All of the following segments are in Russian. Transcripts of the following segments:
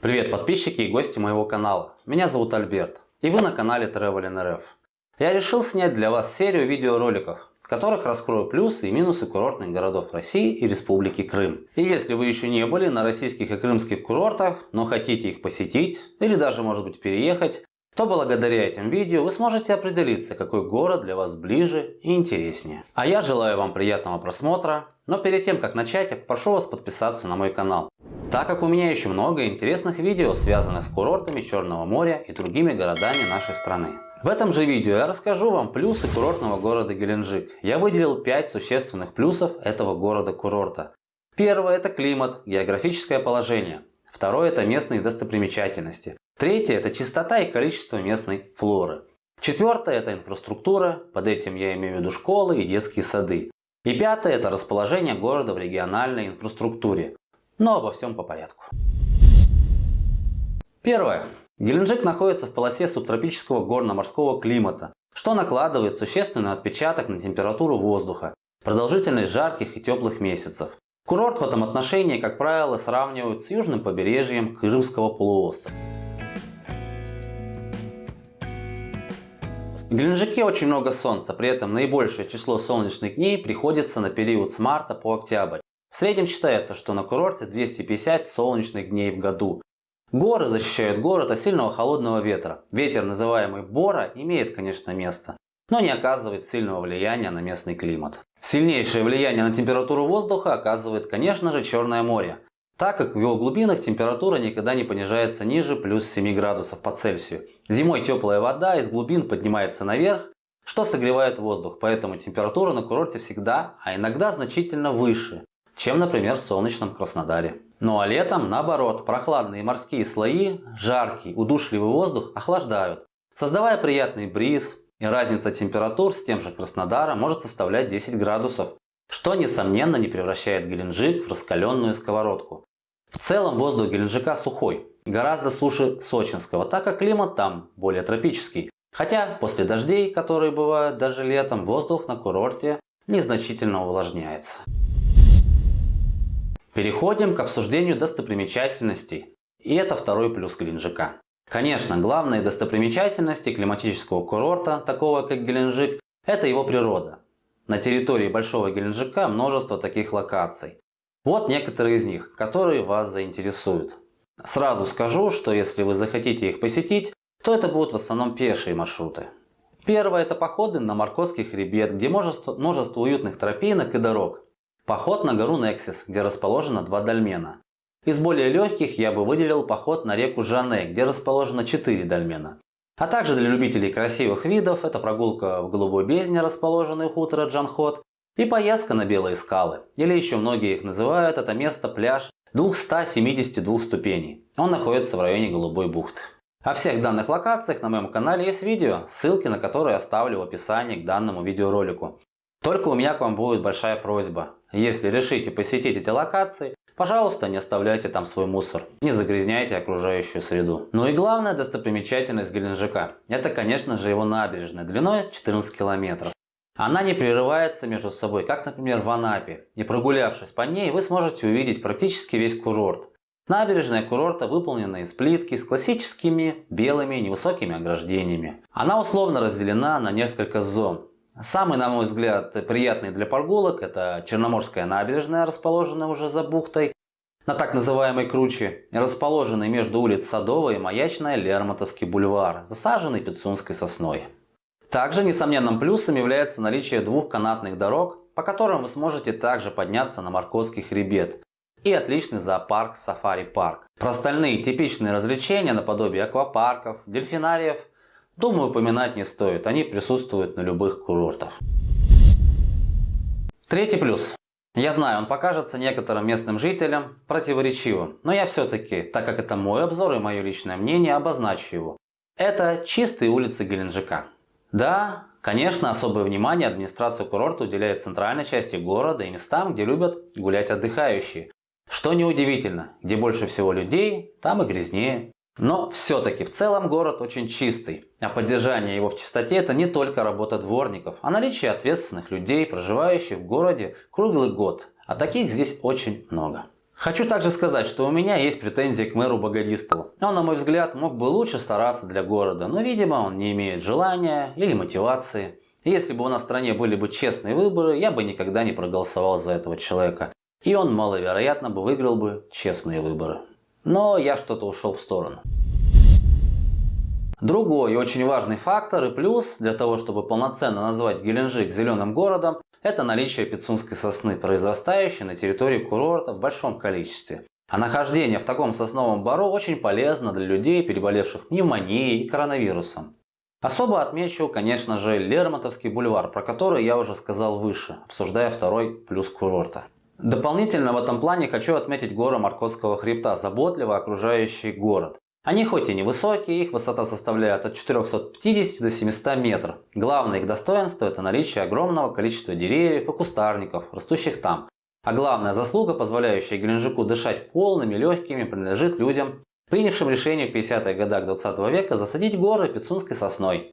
Привет подписчики и гости моего канала. Меня зовут Альберт и вы на канале Travelin RF. Я решил снять для вас серию видеороликов, в которых раскрою плюсы и минусы курортных городов России и Республики Крым. И если вы еще не были на российских и крымских курортах, но хотите их посетить или даже может быть переехать, то благодаря этим видео вы сможете определиться, какой город для вас ближе и интереснее. А я желаю вам приятного просмотра, но перед тем как начать, я попрошу вас подписаться на мой канал так как у меня еще много интересных видео, связанных с курортами Черного моря и другими городами нашей страны. В этом же видео я расскажу вам плюсы курортного города Геленджик. Я выделил 5 существенных плюсов этого города-курорта. Первое – это климат, географическое положение. Второе – это местные достопримечательности. Третье – это чистота и количество местной флоры. Четвертое – это инфраструктура, под этим я имею в виду школы и детские сады. И пятое – это расположение города в региональной инфраструктуре. Но обо всем по порядку. Первое. Геленджик находится в полосе субтропического горно-морского климата, что накладывает существенный отпечаток на температуру воздуха, продолжительность жарких и теплых месяцев. Курорт в этом отношении, как правило, сравнивают с южным побережьем Крымского полуострова. В Геленджике очень много солнца, при этом наибольшее число солнечных дней приходится на период с марта по октябрь. Среднем считается, что на курорте 250 солнечных дней в году. Горы защищают город от сильного холодного ветра. Ветер, называемый Бора, имеет, конечно, место, но не оказывает сильного влияния на местный климат. Сильнейшее влияние на температуру воздуха оказывает, конечно же, Черное море, так как в его глубинах температура никогда не понижается ниже плюс 7 градусов по Цельсию. Зимой теплая вода из глубин поднимается наверх, что согревает воздух, поэтому температура на курорте всегда, а иногда значительно выше, чем, например, в солнечном Краснодаре. Ну а летом, наоборот, прохладные морские слои, жаркий, удушливый воздух охлаждают, создавая приятный бриз, и разница температур с тем же Краснодаром может составлять 10 градусов, что несомненно не превращает Геленджик в раскаленную сковородку. В целом воздух Геленджика сухой, гораздо суше Сочинского, так как климат там более тропический. Хотя после дождей, которые бывают даже летом, воздух на курорте незначительно увлажняется. Переходим к обсуждению достопримечательностей. И это второй плюс Геленджика. Конечно, главные достопримечательности климатического курорта, такого как Геленджик, это его природа. На территории Большого Геленджика множество таких локаций. Вот некоторые из них, которые вас заинтересуют. Сразу скажу, что если вы захотите их посетить, то это будут в основном пешие маршруты. Первое – это походы на Маркотский хребет, где множество, множество уютных тропинок и дорог. Поход на гору Нексис, где расположено два дольмена. Из более легких я бы выделил поход на реку Жане, где расположено 4 дольмена. А также для любителей красивых видов это прогулка в Голубой бездне, расположенной у хутора Джанхот, и поездка на Белые скалы, или еще многие их называют это место пляж 272 ступеней. Он находится в районе Голубой бухты. О всех данных локациях на моем канале есть видео, ссылки на которые оставлю в описании к данному видеоролику. Только у меня к вам будет большая просьба. Если решите посетить эти локации, пожалуйста, не оставляйте там свой мусор, не загрязняйте окружающую среду. Ну и главная достопримечательность Геленджика – это, конечно же, его набережная длиной 14 километров. Она не прерывается между собой, как, например, в Анапе. И прогулявшись по ней, вы сможете увидеть практически весь курорт. Набережная курорта выполнена из плитки с классическими белыми невысокими ограждениями. Она условно разделена на несколько зон. Самый, на мой взгляд, приятный для прогулок – это Черноморская набережная, расположенная уже за бухтой, на так называемой круче, расположенной между улиц Садовой и Маячная Лермонтовский бульвар, засаженный Пицунской сосной. Также несомненным плюсом является наличие двух канатных дорог, по которым вы сможете также подняться на Марковский хребет, и отличный зоопарк Сафари-парк. Про остальные типичные развлечения наподобие аквапарков, дельфинариев Думаю, упоминать не стоит, они присутствуют на любых курортах. Третий плюс. Я знаю, он покажется некоторым местным жителям противоречивым, но я все-таки, так как это мой обзор и мое личное мнение, обозначу его. Это чистые улицы Геленджика. Да, конечно, особое внимание администрация курорта уделяет центральной части города и местам, где любят гулять отдыхающие. Что неудивительно, где больше всего людей, там и грязнее. Но все-таки в целом город очень чистый, а поддержание его в чистоте это не только работа дворников, а наличие ответственных людей, проживающих в городе круглый год, а таких здесь очень много. Хочу также сказать, что у меня есть претензии к мэру Богодистову. Он, на мой взгляд, мог бы лучше стараться для города, но, видимо, он не имеет желания или мотивации. Если бы у нас в стране были бы честные выборы, я бы никогда не проголосовал за этого человека. И он маловероятно бы выиграл бы честные выборы. Но я что-то ушел в сторону. Другой очень важный фактор и плюс для того, чтобы полноценно назвать Геленджик зеленым городом, это наличие пицунской сосны, произрастающей на территории курорта в большом количестве. А нахождение в таком сосновом бару очень полезно для людей, переболевших пневмонией и коронавирусом. Особо отмечу, конечно же, Лермонтовский бульвар, про который я уже сказал выше, обсуждая второй плюс курорта. Дополнительно в этом плане хочу отметить горы Маркотского хребта, заботливо окружающий город. Они хоть и невысокие, их высота составляет от 450 до 700 метров. Главное их достоинство – это наличие огромного количества деревьев и кустарников, растущих там. А главная заслуга, позволяющая Геленджику дышать полными, легкими, принадлежит людям, принявшим решение в 50-х годах 20 века засадить горы пицунской сосной.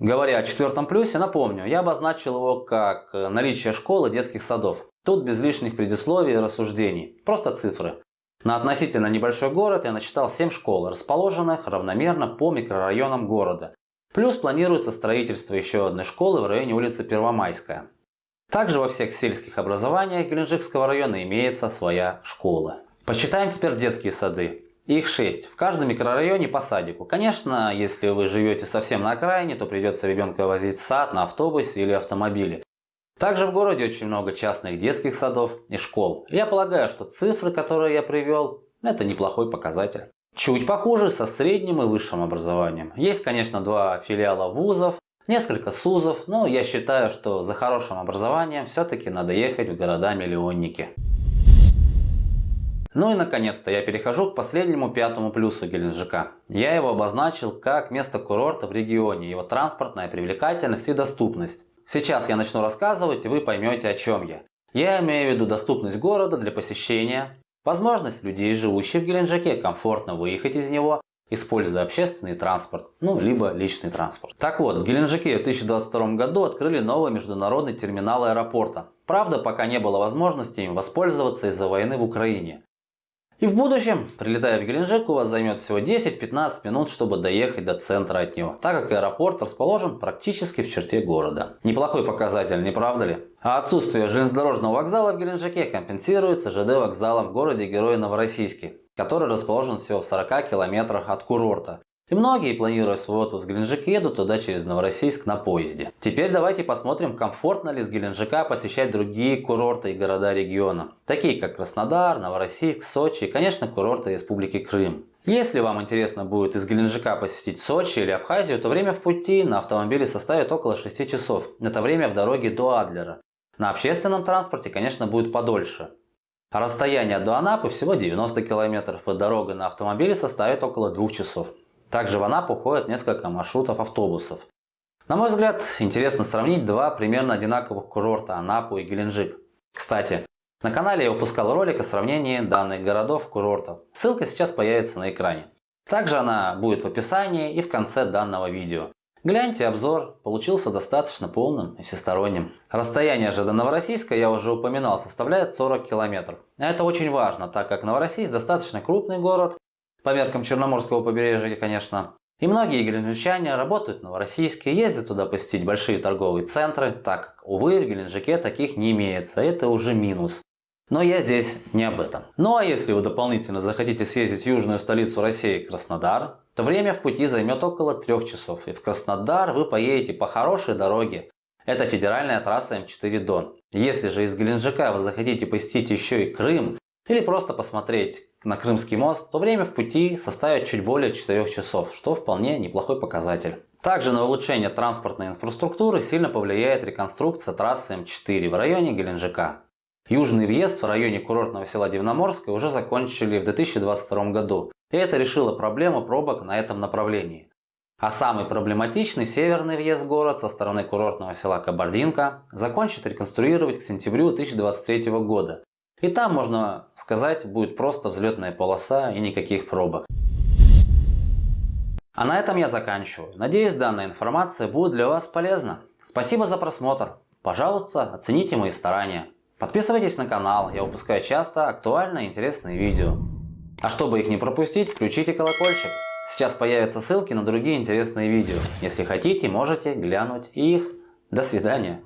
Говоря о четвертом плюсе, напомню, я обозначил его как э, наличие школы детских садов. Тут без лишних предисловий и рассуждений, просто цифры. На относительно небольшой город я насчитал 7 школ, расположенных равномерно по микрорайонам города. Плюс планируется строительство еще одной школы в районе улицы Первомайская. Также во всех сельских образованиях Геленджикского района имеется своя школа. Посчитаем теперь детские сады. Их 6. В каждом микрорайоне по садику. Конечно, если вы живете совсем на окраине, то придется ребенка возить в сад на автобусе или автомобиле. Также в городе очень много частных детских садов и школ. Я полагаю, что цифры, которые я привел, это неплохой показатель. Чуть похуже со средним и высшим образованием. Есть, конечно, два филиала вузов, несколько СУЗов, но я считаю, что за хорошим образованием все-таки надо ехать в города-миллионники. Ну и наконец-то я перехожу к последнему пятому плюсу Геленджика. Я его обозначил как место курорта в регионе, его транспортная привлекательность и доступность. Сейчас я начну рассказывать и вы поймете о чем я. Я имею в виду доступность города для посещения, возможность людей, живущих в Геленджике, комфортно выехать из него, используя общественный транспорт, ну либо личный транспорт. Так вот, в Геленджике в 2022 году открыли новый международный терминал аэропорта. Правда, пока не было возможности им воспользоваться из-за войны в Украине. И в будущем, прилетая в Геленджик, у вас займет всего 10-15 минут, чтобы доехать до центра от него, так как аэропорт расположен практически в черте города. Неплохой показатель, не правда ли? А отсутствие железнодорожного вокзала в Геленджике компенсируется ЖД вокзалом в городе Герой Новороссийске, который расположен всего в 40 километрах от курорта. И многие, планируя свой отпуск в Геленджик, едут туда через Новороссийск на поезде. Теперь давайте посмотрим, комфортно ли с Геленджика посещать другие курорты и города региона, такие как Краснодар, Новороссийск, Сочи и, конечно, курорты Республики Крым. Если вам интересно будет из Геленджика посетить Сочи или Абхазию, то время в пути на автомобиле составит около 6 часов. Это время в дороге до Адлера. На общественном транспорте, конечно, будет подольше. А расстояние до Анапы всего 90 километров, и дорога на автомобиле составит около 2 часов. Также в Анапу ходят несколько маршрутов автобусов. На мой взгляд, интересно сравнить два примерно одинаковых курорта Анапу и Геленджик. Кстати, на канале я выпускал ролик о сравнении данных городов-курортов. Ссылка сейчас появится на экране. Также она будет в описании и в конце данного видео. Гляньте обзор, получился достаточно полным и всесторонним. Расстояние же до Новороссийска, я уже упоминал, составляет 40 километров. Это очень важно, так как Новороссийск достаточно крупный город по меркам Черноморского побережья, конечно. И многие геленджичане работают в Новороссийске, ездят туда посетить большие торговые центры, так как, увы, в Геленджике таких не имеется, это уже минус. Но я здесь не об этом. Ну а если вы дополнительно захотите съездить в южную столицу России, Краснодар, то время в пути займет около трех часов. И в Краснодар вы поедете по хорошей дороге. Это федеральная трасса М4 Дон. Если же из Геленджика вы захотите посетить еще и Крым, или просто посмотреть на Крымский мост, то время в пути составит чуть более 4 часов, что вполне неплохой показатель. Также на улучшение транспортной инфраструктуры сильно повлияет реконструкция трассы М4 в районе Геленджика. Южный въезд в районе курортного села Дивноморское уже закончили в 2022 году, и это решило проблему пробок на этом направлении. А самый проблематичный северный въезд в город со стороны курортного села Кабардинка закончат реконструировать к сентябрю 2023 года, и там, можно сказать, будет просто взлетная полоса и никаких пробок. А на этом я заканчиваю. Надеюсь, данная информация будет для вас полезна. Спасибо за просмотр. Пожалуйста, оцените мои старания. Подписывайтесь на канал, я выпускаю часто актуальные и интересные видео. А чтобы их не пропустить, включите колокольчик. Сейчас появятся ссылки на другие интересные видео. Если хотите, можете глянуть их. До свидания.